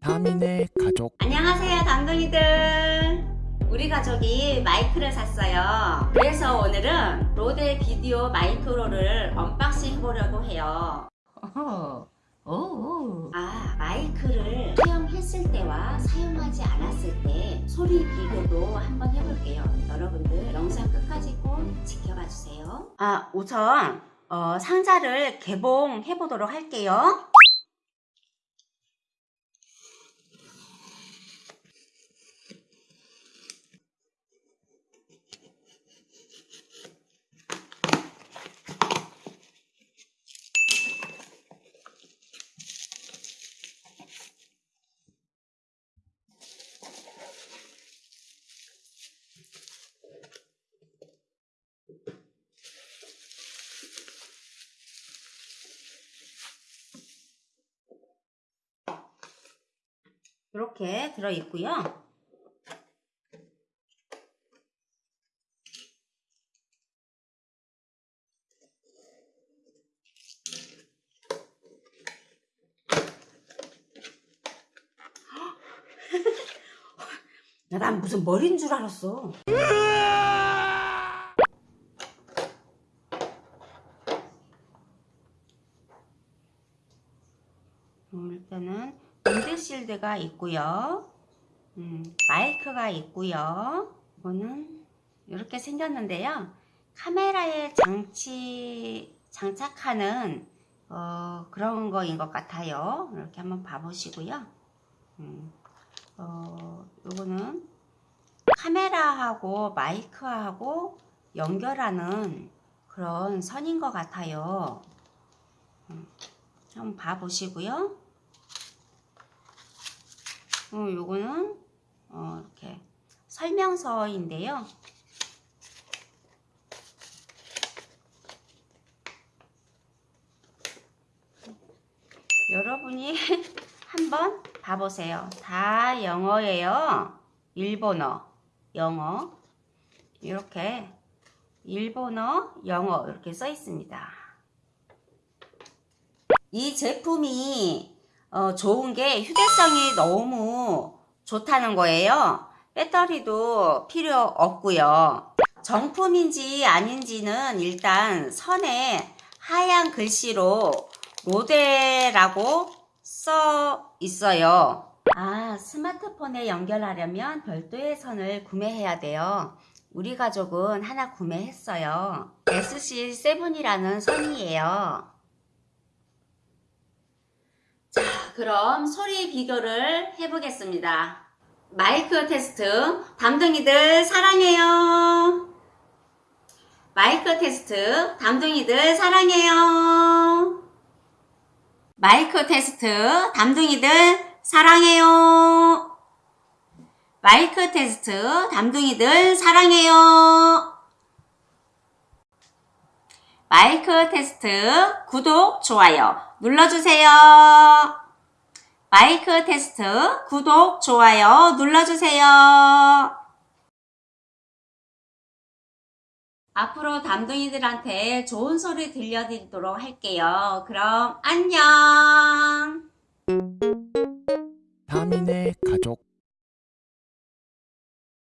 다민의 가족. 안녕하세요 담둥이들. 우리 가족이 마이크를 샀어요. 그래서 오늘은 Rode VideoMicro를 unboxing 해보려고 해요. 오. 아 마이크를 사용했을 때와 사용하지 않았을 때 소리 비교도 한번 해볼게요. 여러분들 영상 끝까지 꼭 지켜봐 주세요. 아 우선 어, 상자를 개봉해 보도록 할게요 이렇게 들어 있고요. 난 무슨 머리인 줄 알았어. 음, 일단은 실드가 있고요. 음, 마이크가 있고요. 이거는 이렇게 생겼는데요. 카메라에 장치 장착하는 어, 그런 거인 것 같아요. 이렇게 한번 봐보시고요. 음, 어, 요거는 카메라하고 마이크하고 연결하는 그런 선인 것 같아요. 음, 한번 봐보시고요. 어, 요거는 어, 이렇게 설명서인데요. 여러분이 한번 봐보세요. 다 영어예요. 일본어, 영어 이렇게 일본어, 영어 이렇게 써 있습니다. 이 제품이 어, 좋은 게 휴대성이 너무 좋다는 거예요. 배터리도 필요 없고요. 정품인지 아닌지는 일단 선에 하얀 글씨로 로데라고 써 있어요. 아, 스마트폰에 연결하려면 별도의 선을 구매해야 돼요. 우리 가족은 하나 구매했어요. SC7이라는 선이에요. 자, 그럼 소리 비교를 해보겠습니다. 마이크 테스트, 담둥이들 사랑해요. 마이크 테스트, 담둥이들 사랑해요. 마이크 테스트, 담둥이들 사랑해요. 마이크 테스트, 담둥이들 사랑해요. 마이크 테스트, 구독, 좋아요 눌러주세요. 마이크 테스트, 구독, 좋아요 눌러주세요. 앞으로 담둥이들한테 좋은 소리 들려드리도록 할게요. 그럼 안녕! 다민의 가족